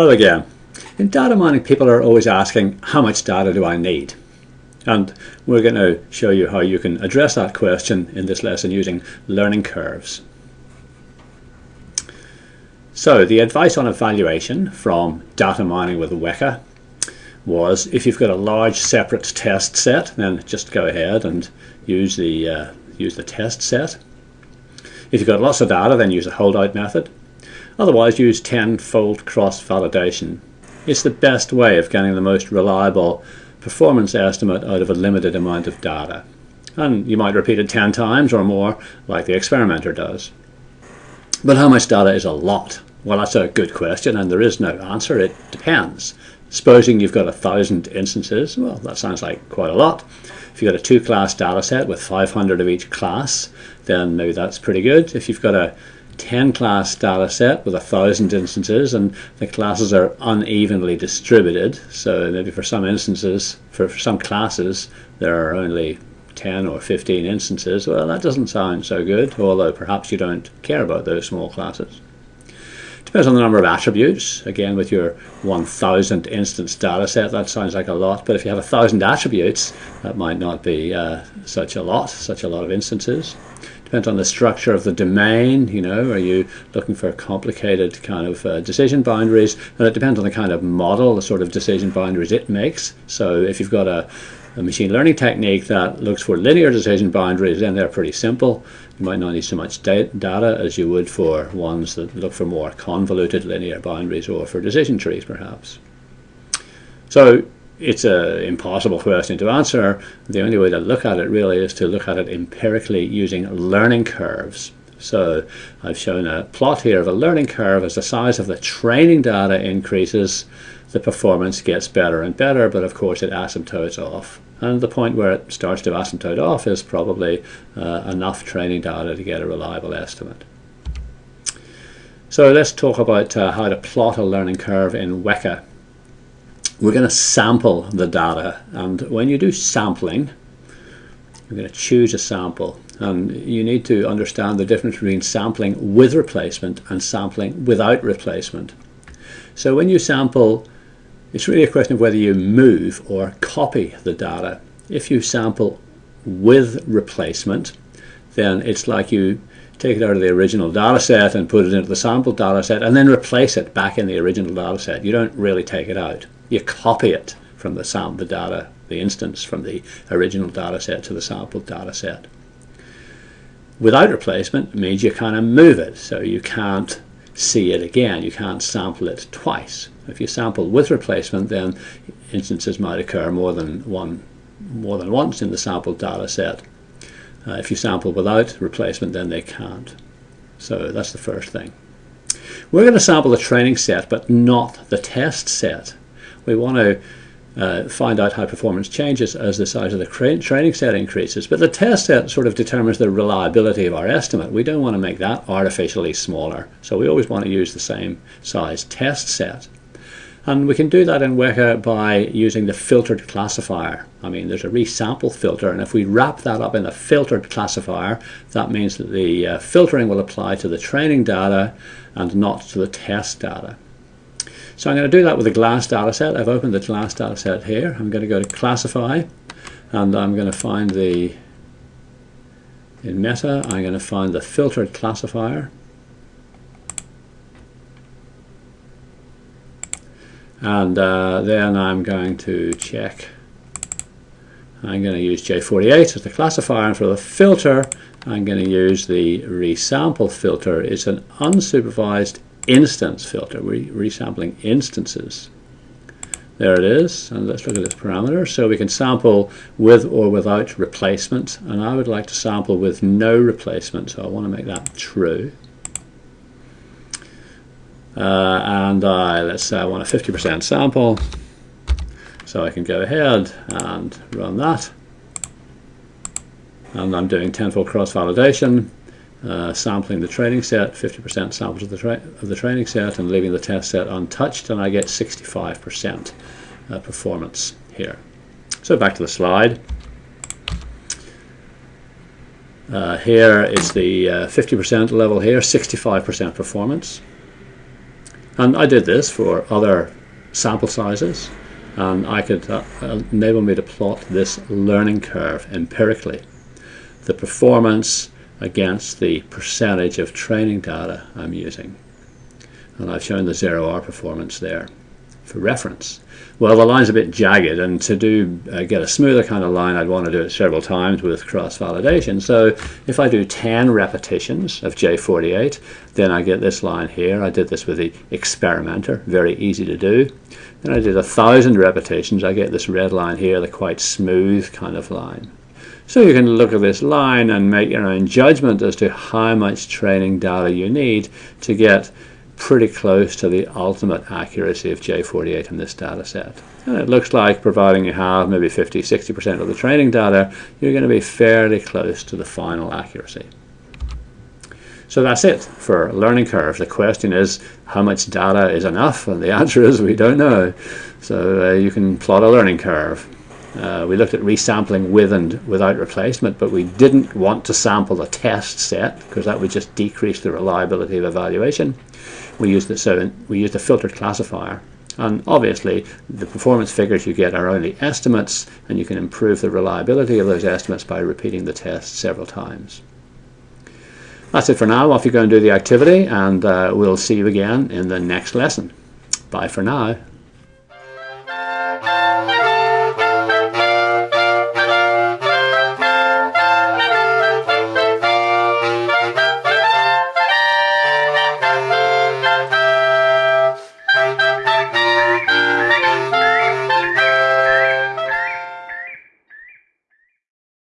Hello again. In data mining, people are always asking, how much data do I need? And we're going to show you how you can address that question in this lesson using learning curves. So the advice on evaluation from data mining with Weka was if you've got a large separate test set, then just go ahead and use the, uh, use the test set. If you've got lots of data, then use a holdout method. Otherwise, use tenfold cross-validation. It's the best way of getting the most reliable performance estimate out of a limited amount of data. And you might repeat it 10 times or more, like the experimenter does. But how much data is a lot? Well, that's a good question, and there is no answer. It depends. Supposing you've got a thousand instances, well, that sounds like quite a lot. If you've got a two-class data set with 500 of each class, then maybe that's pretty good. If you've got a 10 class data set with a thousand instances and the classes are unevenly distributed so maybe for some instances for, for some classes there are only 10 or 15 instances well that doesn't sound so good although perhaps you don't care about those small classes Depends on the number of attributes. Again, with your 1000 instance data set, that sounds like a lot. But if you have a thousand attributes, that might not be uh, such a lot, such a lot of instances. Depends on the structure of the domain, you know, are you looking for complicated kind of uh, decision boundaries? And it depends on the kind of model, the sort of decision boundaries it makes. So if you've got a, a machine learning technique that looks for linear decision boundaries, then they're pretty simple. You might not need so much data as you would for ones that look for more convoluted linear boundaries or for decision trees perhaps. So it's an impossible question to answer. The only way to look at it really is to look at it empirically using learning curves. So I've shown a plot here of a learning curve as the size of the training data increases, the performance gets better and better, but of course it asymptotes off. And the point where it starts to asymptote off is probably uh, enough training data to get a reliable estimate. So let's talk about uh, how to plot a learning curve in Weka we're going to sample the data and when you do sampling you're going to choose a sample and you need to understand the difference between sampling with replacement and sampling without replacement. So when you sample it's really a question of whether you move or copy the data. If you sample with replacement then it's like you take it out of the original data set and put it into the sample data set and then replace it back in the original data set you don't really take it out you copy it from the sample the data, the instance from the original data set to the sample data set. Without replacement means you kind of move it, so you can't see it again. You can't sample it twice. If you sample with replacement, then instances might occur more than one, more than once in the sample data set. Uh, if you sample without replacement, then they can't. So that's the first thing. We're going to sample the training set, but not the test set we want to uh, find out how performance changes as the size of the training set increases. But the test set sort of determines the reliability of our estimate. We don't want to make that artificially smaller. So we always want to use the same size test set. And we can do that in Weka by using the filtered classifier. I mean, there's a resample filter, and if we wrap that up in a filtered classifier, that means that the uh, filtering will apply to the training data and not to the test data. So I'm going to do that with a glass data set. I've opened the glass data set here. I'm going to go to classify and I'm going to find the in meta I'm going to find the filtered classifier and uh, then I'm going to check I'm going to use J48 as the classifier and for the filter I'm going to use the resample filter it's an unsupervised instance filter. We're resampling instances. There it is, and let's look at this parameter. So we can sample with or without replacement, and I would like to sample with no replacement, so I want to make that true. Uh, and I, let's say I want a 50% sample, so I can go ahead and run that. And I'm doing tenfold cross-validation uh, sampling the training set, 50% samples of the, of the training set and leaving the test set untouched and I get 65% uh, performance here. So back to the slide. Uh, here is the 50% uh, level here, 65% performance. And I did this for other sample sizes and I could uh, enable me to plot this learning curve empirically. The performance against the percentage of training data I'm using. And I've shown the ZeroR performance there for reference. Well, the line's a bit jagged, and to do uh, get a smoother kind of line, I'd want to do it several times with cross-validation. So if I do 10 repetitions of J48, then I get this line here. I did this with the experimenter, very easy to do. Then I did a thousand repetitions, I get this red line here, the quite smooth kind of line. So you can look at this line and make your own judgment as to how much training data you need to get pretty close to the ultimate accuracy of J48 in this data set. And it looks like providing you have maybe 50, 60% of the training data, you're going to be fairly close to the final accuracy. So that's it for learning curves. The question is how much data is enough? And the answer is we don't know. So uh, you can plot a learning curve. Uh, we looked at resampling with and without replacement, but we didn't want to sample the test set because that would just decrease the reliability of evaluation. We used the so we used a filtered classifier, and obviously the performance figures you get are only estimates, and you can improve the reliability of those estimates by repeating the test several times. That's it for now. Off you go and do the activity, and uh, we'll see you again in the next lesson. Bye for now.